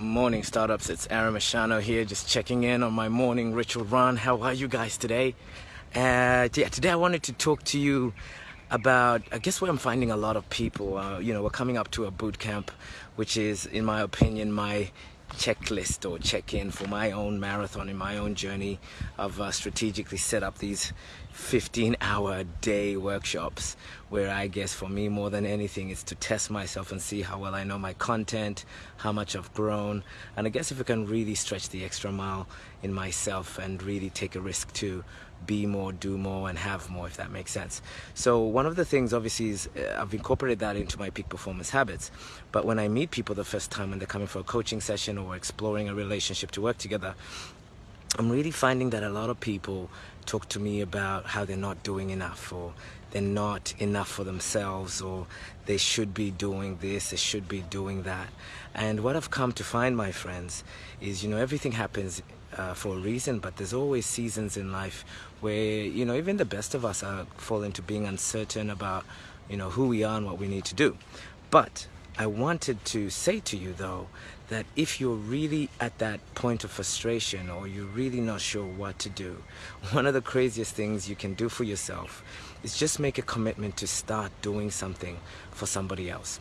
Morning startups, it's Aaron Mashano here, just checking in on my morning ritual run. How are you guys today? Uh, yeah, today I wanted to talk to you about, I guess where I'm finding a lot of people. Uh, you know, we're coming up to a boot camp, which is, in my opinion, my checklist or check-in for my own marathon in my own journey I've uh, strategically set up these 15 hour day workshops where I guess for me more than anything is to test myself and see how well I know my content how much I've grown. And I guess if I can really stretch the extra mile in myself and really take a risk to be more do more and have more if that makes sense. So one of the things obviously is uh, I've incorporated that into my peak performance habits. But when I meet people the first time when they're coming for a coaching session or exploring a relationship to work together I'm really finding that a lot of people talk to me about how they're not doing enough or they're not enough for themselves or they should be doing this, they should be doing that. And what I've come to find, my friends, is, you know, everything happens uh, for a reason, but there's always seasons in life where, you know, even the best of us are fall into being uncertain about, you know, who we are and what we need to do. But I wanted to say to you though that if you're really at that point of frustration or you're really not sure what to do, one of the craziest things you can do for yourself is just make a commitment to start doing something for somebody else.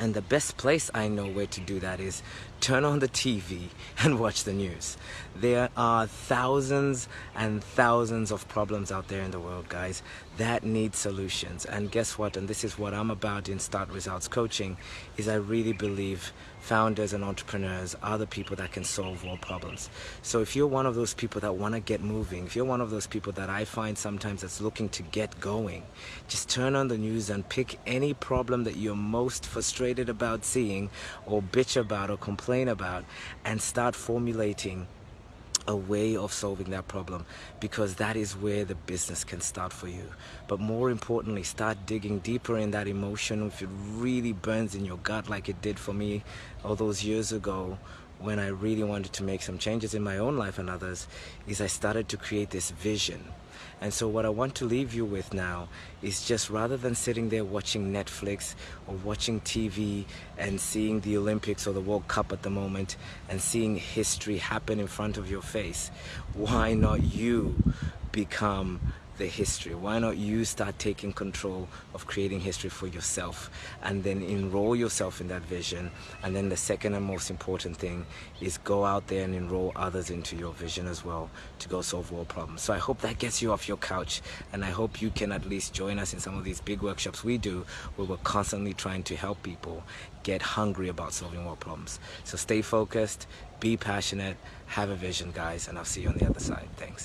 And the best place I know where to do that is turn on the TV and watch the news. There are thousands and thousands of problems out there in the world, guys, that need solutions. And guess what? And this is what I'm about in Start Results Coaching, is I really believe founders and entrepreneurs are the people that can solve world problems. So if you're one of those people that want to get moving, if you're one of those people that I find sometimes that's looking to get going, just turn on the news and pick any problem that you're most frustrated about seeing or bitch about or complain about and start formulating a way of solving that problem because that is where the business can start for you. But more importantly, start digging deeper in that emotion if it really burns in your gut like it did for me all those years ago when I really wanted to make some changes in my own life and others is I started to create this vision. And so what I want to leave you with now is just rather than sitting there watching Netflix or watching TV and seeing the Olympics or the World Cup at the moment and seeing history happen in front of your face, why not you become the history? Why not you start taking control of creating history for yourself and then enroll yourself in that vision? And then the second and most important thing is go out there and enroll others into your vision as well to go solve world problems. So I hope that gets you off your couch and I hope you can at least join us in some of these big workshops we do where we're constantly trying to help people get hungry about solving world problems. So stay focused, be passionate, have a vision guys, and I'll see you on the other side. Thanks.